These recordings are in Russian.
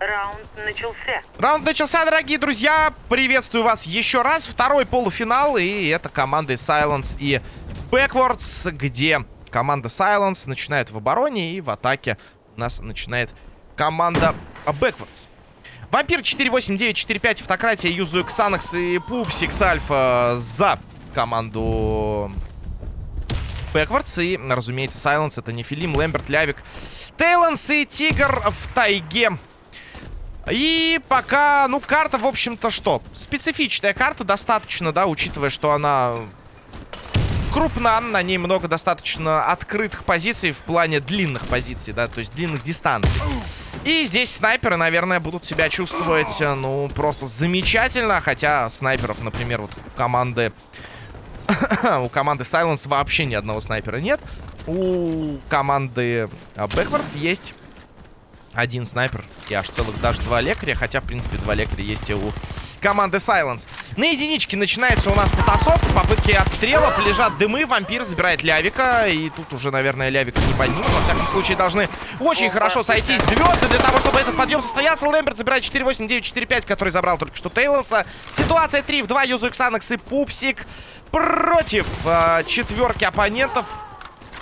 Раунд начался. Раунд начался, дорогие друзья. Приветствую вас еще раз. Второй полуфинал. И это команды Silence и Backwards, где команда Silence начинает в обороне. И в атаке у нас начинает команда Backwards. Вампир 48945, автократия, юзаю Ксанакс и Пупсикс Альфа за команду Backwards. И, разумеется, Silence это Нефилим, Лэмберт, Лявик, Тейланс и Тигр в тайге. И пока, ну, карта, в общем-то, что? Специфичная карта достаточно, да, учитывая, что она крупна, на ней много достаточно открытых позиций в плане длинных позиций, да, то есть длинных дистанций. И здесь снайперы, наверное, будут себя чувствовать, ну, просто замечательно, хотя снайперов, например, вот у команды... у команды Silence вообще ни одного снайпера нет. У команды Backwards есть один снайпер и аж целых даже два лекаря. Хотя, в принципе, два лекаря есть и у команды Silence. На единичке начинается у нас потасовка. Попытки отстрелов. Лежат дымы. Вампир забирает Лявика. И тут уже, наверное, Лявика не поднимут. Во всяком случае, должны очень хорошо сойтись звезды для того, чтобы этот подъем состоялся. Лэмберт забирает 4-8-9-4-5, который забрал только что Тейлонса. Ситуация 3 в 2. Юзаю Ксанакс и Пупсик против э, четверки оппонентов.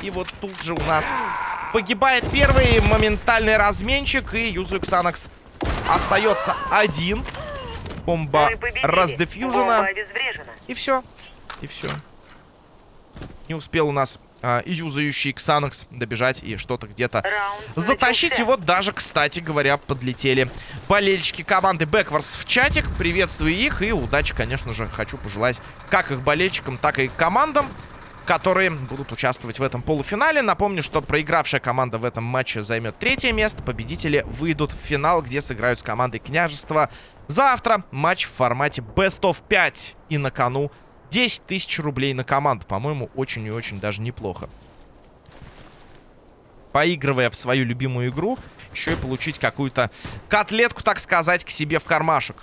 И вот тут же у нас Погибает первый моментальный разменчик. И Юзу Ксанакс остается один. Бомба раздефьюжена. И все. И все. Не успел у нас а, юзающий Ксанакс добежать и что-то где-то затащить. И вот даже, кстати говоря, подлетели болельщики команды Бэкварс в чатик. Приветствую их и удачи, конечно же, хочу пожелать как их болельщикам, так и командам которые будут участвовать в этом полуфинале. Напомню, что проигравшая команда в этом матче займет третье место. Победители выйдут в финал, где сыграют с командой Княжества. Завтра матч в формате Best of 5. И на кону 10 тысяч рублей на команду. По-моему, очень и очень даже неплохо. Поигрывая в свою любимую игру, еще и получить какую-то котлетку, так сказать, к себе в кармашек.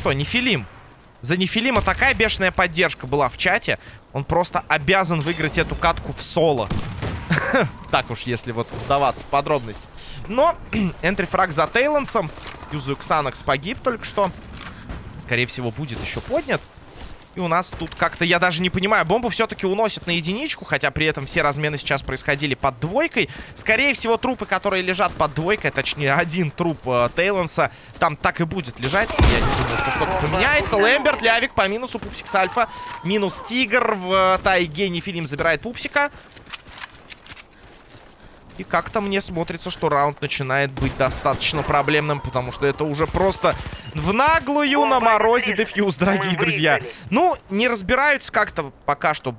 Что, Нефилим. За Нефилима такая бешеная поддержка была в чате. Он просто обязан выиграть эту катку в соло. Так уж, если вот вдаваться в подробности. Но энтрифраг за Тейлансом. Юзу Ксанакс погиб только что. Скорее всего, будет еще поднят. И у нас тут как-то, я даже не понимаю, бомбу все-таки уносят на единичку, хотя при этом все размены сейчас происходили под двойкой. Скорее всего, трупы, которые лежат под двойкой, точнее, один труп э, Тейланса, там так и будет лежать. Я не думаю, что что-то поменяется. Лэмберт, Лявик по минусу, Пупсик Альфа. Минус Тигр в э, тайге. Нефилим забирает Пупсика. И как-то мне смотрится, что раунд начинает быть достаточно проблемным, потому что это уже просто в наглую на морозе defuse, дорогие друзья. Ну, не разбираются как-то пока что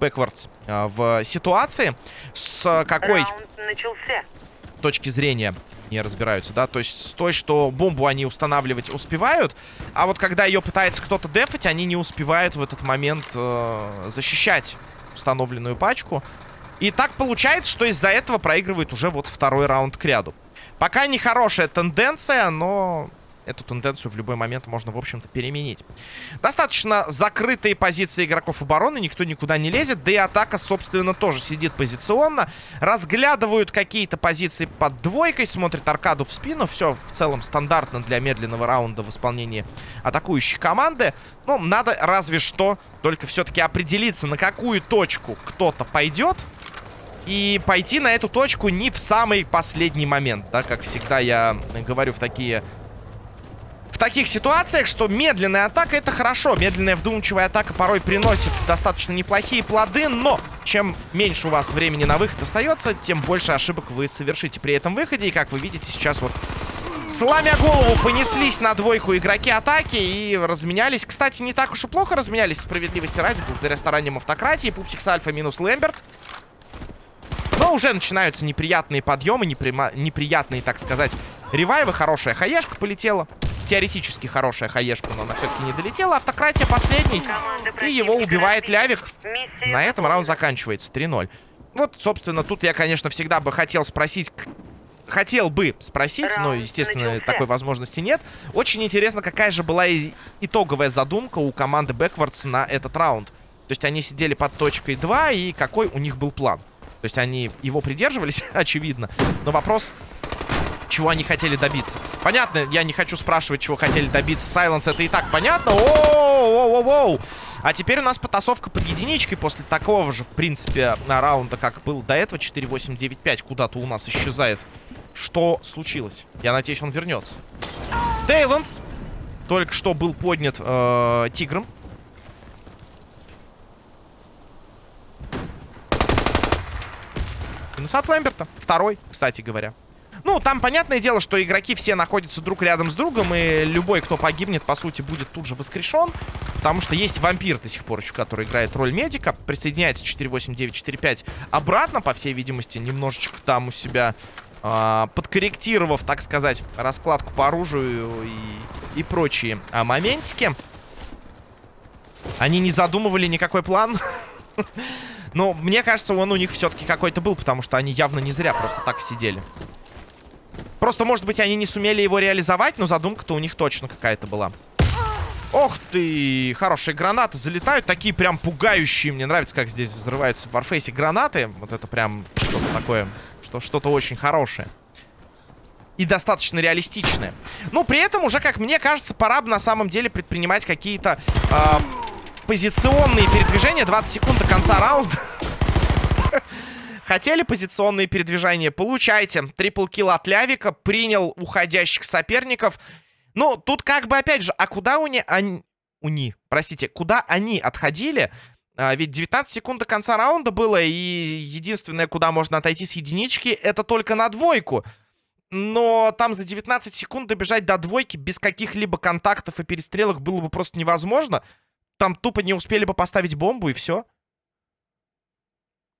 Backwards а, в ситуации, с какой точки зрения не разбираются, да, то есть с той, что бомбу они устанавливать успевают, а вот когда ее пытается кто-то дефать, они не успевают в этот момент э, защищать установленную пачку. И так получается, что из-за этого проигрывает уже вот второй раунд к ряду. Пока не хорошая тенденция, но эту тенденцию в любой момент можно, в общем-то, переменить. Достаточно закрытые позиции игроков обороны, никто никуда не лезет, да и атака, собственно, тоже сидит позиционно. Разглядывают какие-то позиции под двойкой, смотрят аркаду в спину, все в целом стандартно для медленного раунда в исполнении атакующей команды. Ну, надо разве что только все-таки определиться, на какую точку кто-то пойдет. И пойти на эту точку не в самый последний момент, да, как всегда я говорю в такие... В таких ситуациях, что медленная атака это хорошо. Медленная вдумчивая атака порой приносит достаточно неплохие плоды, но чем меньше у вас времени на выход остается, тем больше ошибок вы совершите при этом выходе. И как вы видите, сейчас вот Сломя голову, понеслись на двойку игроки атаки и разменялись. Кстати, не так уж и плохо разменялись, справедливости ради, благодаря стараниям автократии. Пупсикс Альфа минус Лэмберт. Но уже начинаются неприятные подъемы, неприма... неприятные, так сказать, ревайвы. Хорошая хаешка полетела. Теоретически хорошая хаешка, но она все-таки не долетела. Автократия последний. И его убивает Лявик. На этом раунд заканчивается. 3-0. Вот, собственно, тут я, конечно, всегда бы хотел спросить... Хотел бы спросить, но, естественно, такой возможности нет. Очень интересно, какая же была итоговая задумка у команды Backwards на этот раунд. То есть они сидели под точкой 2, и какой у них был план. То есть они его придерживались, очевидно. Но вопрос, чего они хотели добиться. Понятно, я не хочу спрашивать, чего хотели добиться. Сайленс, это и так понятно. Оу-оу-оу-оу. А теперь у нас потасовка под единичкой после такого же, в принципе, раунда, как был до этого. 4-8-9-5 куда-то у нас исчезает. Что случилось? Я надеюсь, он вернется. Дейленс только что был поднят э, тигром. Минус от Лэмберта. Второй, кстати говоря. Ну, там понятное дело, что игроки все находятся друг рядом с другом, и любой, кто погибнет, по сути, будет тут же воскрешен. Потому что есть вампир до сих пор еще, который играет роль медика. Присоединяется 4-8-9-4-5 обратно, по всей видимости, немножечко там у себя э, подкорректировав, так сказать, раскладку по оружию и, и прочие а, моментики. Они не задумывали никакой план. Но мне кажется, он у них все-таки какой-то был, потому что они явно не зря просто так сидели. Просто, может быть, они не сумели его реализовать, но задумка-то у них точно какая-то была. Ох ты! Хорошие гранаты залетают. Такие прям пугающие. Мне нравится, как здесь взрываются в Warface гранаты. Вот это прям что-то такое. Что-то очень хорошее. И достаточно реалистичное. Ну, при этом уже, как мне кажется, пора бы на самом деле предпринимать какие-то э, позиционные передвижения. 20 секунд до конца раунда. Хотели позиционные передвижения? Получайте. Трипл килл от Лявика. Принял уходящих соперников. Ну, тут как бы, опять же, а куда уни... Они... Уни, простите, куда они отходили? А, ведь 19 секунд до конца раунда было, и единственное, куда можно отойти с единички, это только на двойку. Но там за 19 секунд добежать до двойки без каких-либо контактов и перестрелок было бы просто невозможно. Там тупо не успели бы поставить бомбу, и все.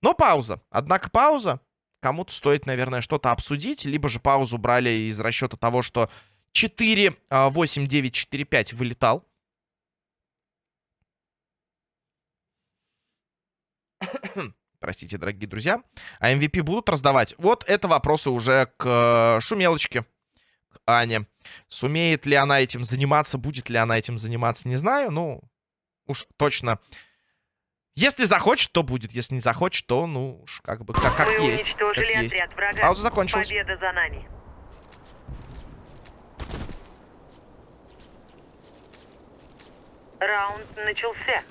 Но пауза. Однако пауза. Кому-то стоит, наверное, что-то обсудить. Либо же паузу брали из расчета того, что 4, 8, 9, 4, 5 вылетал. Простите, дорогие друзья. А MVP будут раздавать? Вот это вопросы уже к э, Шумелочке, к Ане. Сумеет ли она этим заниматься, будет ли она этим заниматься, не знаю. Ну, уж точно если захочет, то будет. Если не захочет, то, ну, уж как бы, как, как Мы есть. Как есть. Врага. Пауза закончилась. Победа за нами. Раунд начался.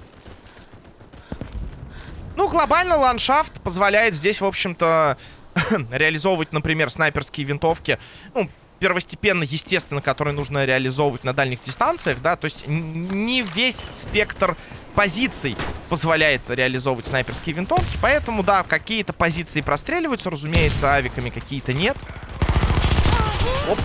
Ну, глобально ландшафт позволяет здесь, в общем-то, реализовывать, например, снайперские винтовки. Ну, первостепенно, естественно, которые нужно реализовывать на дальних дистанциях, да, то есть не весь спектр позиций позволяет реализовывать снайперские винтовки, поэтому, да, какие-то позиции простреливаются, разумеется, авиками какие-то нет. Оп.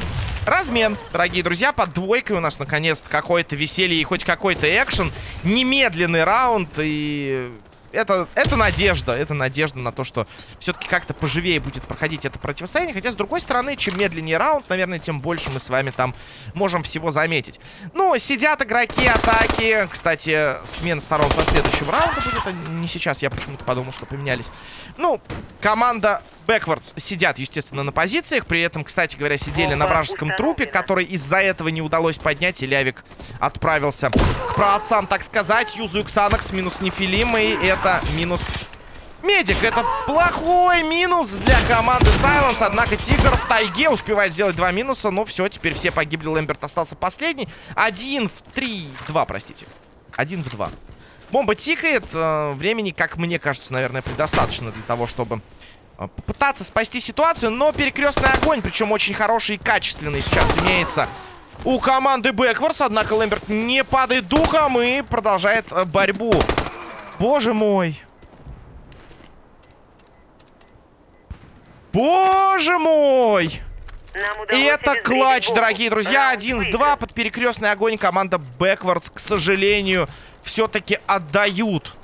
Размен, дорогие друзья, под двойкой у нас наконец-то какое-то веселье и хоть какой-то экшен. Немедленный раунд и это, это надежда. Это надежда на то, что все-таки как-то поживее будет проходить это противостояние. Хотя, с другой стороны, чем медленнее раунд, наверное, тем больше мы с вами там можем всего заметить. Ну, сидят игроки атаки. Кстати, смена сторон со следующего раунда будет. А не сейчас, я почему-то подумал, что поменялись. Ну, команда Backwards сидят, естественно, на позициях. При этом, кстати говоря, сидели на вражеском трупе, который из-за этого не удалось поднять. И Лявик отправился к праотцам, так сказать. Юзу Ксанакс минус Нефилим. И это минус Медик. Это плохой минус для команды Silence. Однако Тигр в тайге успевает сделать два минуса. Но все, теперь все погибли. Лэмберт остался последний. Один в три... Два, простите. Один в два. Бомба тикает. Э, времени, как мне кажется, наверное, предостаточно для того, чтобы попытаться спасти ситуацию, но перекрестный огонь, причем очень хороший и качественный сейчас имеется у команды Бэкворс. Однако Лэмберт не падает духом и продолжает э, борьбу. Боже мой. Боже мой! И это клатч, дорогие друзья. Один в два под перекрестный огонь команда Бэкворс, к сожалению, все-таки отдают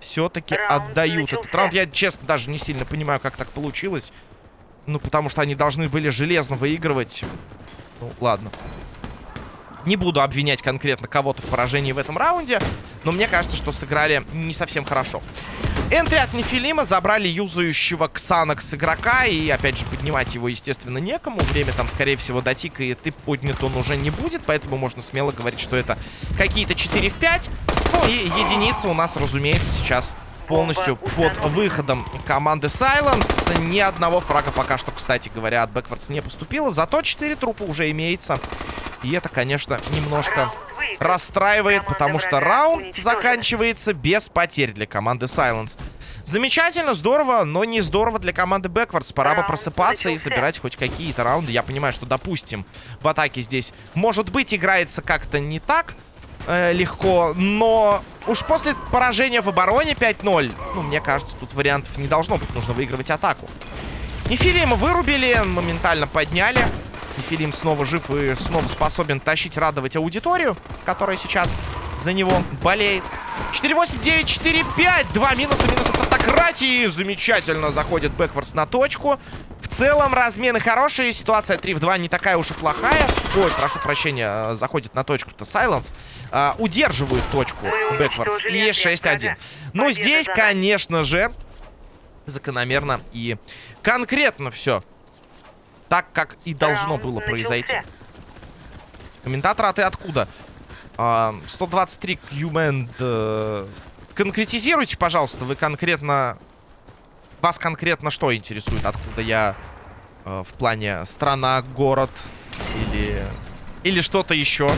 все-таки отдают этот раунд. Я, честно, даже не сильно понимаю, как так получилось. Ну, потому что они должны были железно выигрывать. Ну, ладно. Не буду обвинять конкретно кого-то в поражении в этом раунде, но мне кажется, что сыграли не совсем хорошо. Энтри от Нефилима забрали юзающего Ксанакс игрока, и опять же поднимать его, естественно, некому. Время там, скорее всего, дотикает, и поднят он уже не будет, поэтому можно смело говорить, что это какие-то 4 в 5. Ну и единица у нас, разумеется, сейчас полностью под выходом команды Silence. Ни одного фрага пока что, кстати говоря, от Backwards не поступило. Зато 4 трупа уже имеется. И это, конечно, немножко расстраивает, потому что раунд заканчивается без потерь для команды Silence. Замечательно, здорово, но не здорово для команды Backwards. Пора бы просыпаться и собирать хоть какие-то раунды. Я понимаю, что, допустим, в атаке здесь, может быть, играется как-то не так э, легко, но уж после поражения в обороне 5-0, ну, мне кажется, тут вариантов не должно быть. Нужно выигрывать атаку. Нефилима вырубили, моментально подняли. Нефилим снова жив и снова способен тащить, радовать аудиторию, которая сейчас за него болеет. 4-8, 9, 4, 5. Два минуса, минус от автократии. Замечательно заходит Бэкворс на точку. В целом размены хорошие. Ситуация 3 в 2 не такая уж и плохая. Ой, прошу прощения, заходит на точку-то Сайленс. А, удерживают точку Бэкворс. И 6-1. Ну, здесь, конечно же, закономерно и конкретно все. Так, как и должно было произойти. Комментатор, а ты откуда? 123 Human. Э, конкретизируйте, пожалуйста, вы конкретно... Вас конкретно что интересует? Откуда я э, в плане страна, город или... Или что-то еще?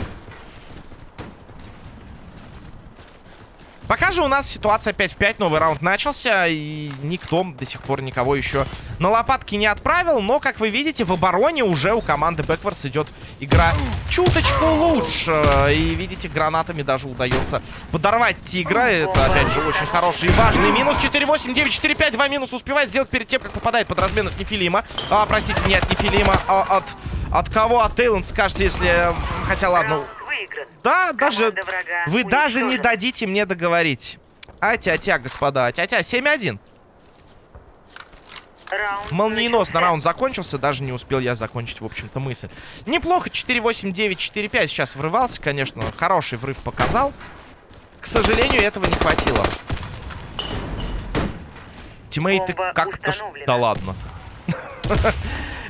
Пока же у нас ситуация 5 в 5, новый раунд начался, и никто до сих пор никого еще на лопатки не отправил. Но, как вы видите, в обороне уже у команды Backwards идет игра чуточку лучше. И, видите, гранатами даже удается подорвать Тигра. Это, опять же, очень хороший и важный минус. 4-8, 9-4-5, 2 минус успевает сделать перед тем, как попадает под размен от Нефилима. А, простите, не от Нефилима, а от... От кого? От Тейланд, скажете, если... Хотя, ладно, да, даже... Вы даже не дадите мне договорить. А-тя-тя, господа. А-тя-тя, 7-1. Молниеносно раунд закончился. Даже не успел я закончить, в общем-то, мысль. Неплохо. 4-8, 9, 4-5. Сейчас врывался, конечно. Хороший врыв показал. К сожалению, этого не хватило. Тиммейты как-то... Да ладно.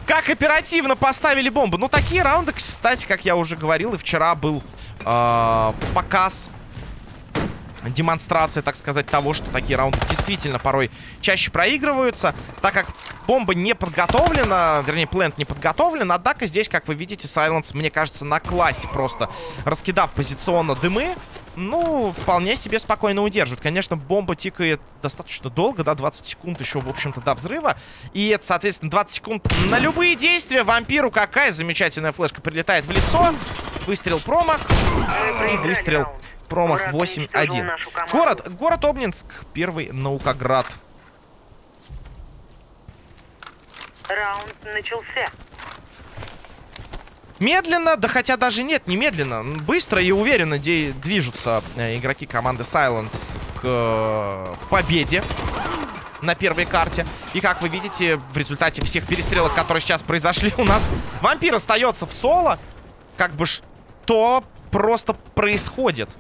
Как оперативно поставили бомбу. Ну, такие раунды, кстати, как я уже говорил, и вчера был э, показ демонстрация, так сказать, того, что такие раунды действительно порой чаще проигрываются, так как бомба не подготовлена, вернее, плент не подготовлен, однако здесь, как вы видите, Сайленс, мне кажется, на классе просто раскидав позиционно дымы, ну, вполне себе спокойно удерживают. Конечно, бомба тикает достаточно долго, да, 20 секунд еще, в общем-то, до взрыва. И это, соответственно, 20 секунд на любые действия. Вампиру какая замечательная флешка прилетает в лицо. Выстрел промах. И выстрел промах 8-1. Город, город Обнинск, первый Наукоград. Раунд начался. Медленно, да хотя даже нет, не медленно. Быстро и уверенно движутся э, игроки команды Silence к э, победе на первой карте. И как вы видите, в результате всех перестрелок, которые сейчас произошли у нас, вампир остается в соло. Как бы что просто происходит?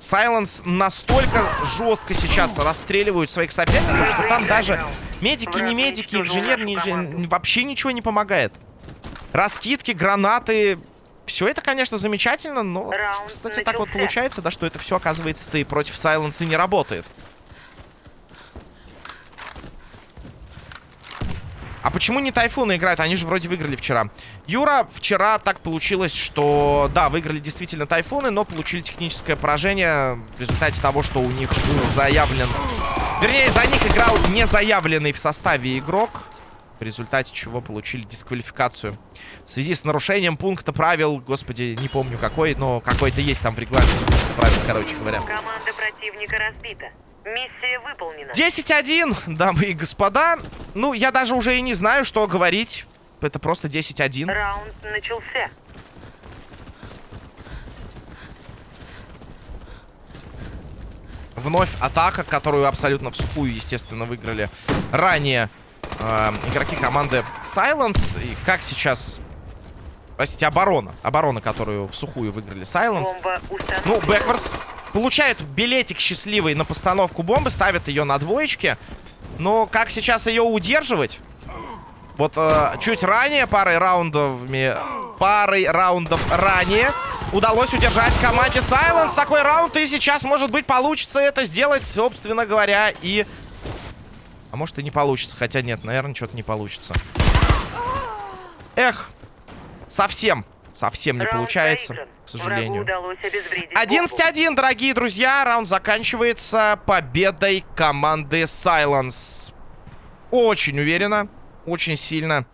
Сайленс настолько жестко сейчас расстреливают своих соперников, что там даже медики, не медики, инженер, не инженер, вообще ничего не помогает. Раскидки, гранаты. Все это, конечно, замечательно, но, кстати, так вот получается, да, что это все, оказывается-то и против Сайленса не работает. А почему не Тайфуны играют? Они же вроде выиграли вчера. Юра, вчера так получилось, что, да, выиграли действительно Тайфуны, но получили техническое поражение в результате того, что у них был заявлен... Вернее, за них играл не заявленный в составе игрок в результате чего получили дисквалификацию. В связи с нарушением пункта правил, господи, не помню какой, но какой-то есть там в регламенте правил, короче говоря. Команда противника разбита. Миссия выполнена. 10-1, дамы и господа. Ну, я даже уже и не знаю, что говорить. Это просто 10-1. Раунд начался. Вновь атака, которую абсолютно в сухую, естественно, выиграли ранее э, игроки команды Silence. И как сейчас... Простите, оборона. Оборона, которую в сухую выиграли Silence. Ну, Бэкверс получает билетик счастливый на постановку бомбы, ставит ее на двоечке. Но как сейчас ее удерживать? Вот э, чуть ранее, парой раундов, парой раундов ранее, удалось удержать команде Silence такой раунд. И сейчас, может быть, получится это сделать, собственно говоря, и... А может и не получится. Хотя нет, наверное, что-то не получится. Эх, совсем, совсем не получается, к сожалению. Врагу удалось обезвредить бомбу. 11-1, дорогие друзья. Раунд заканчивается победой команды Silence. Очень уверенно, очень сильно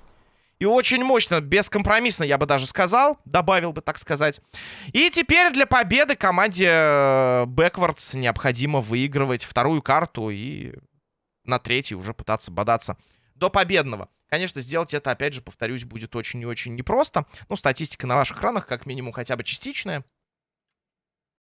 и очень мощно, бескомпромиссно, я бы даже сказал. Добавил бы, так сказать. И теперь для победы команде э, Backwards необходимо выигрывать вторую карту и на третьей уже пытаться бодаться до победного. Конечно, сделать это, опять же, повторюсь, будет очень и очень непросто. Ну, статистика на ваших экранах, как минимум, хотя бы частичная.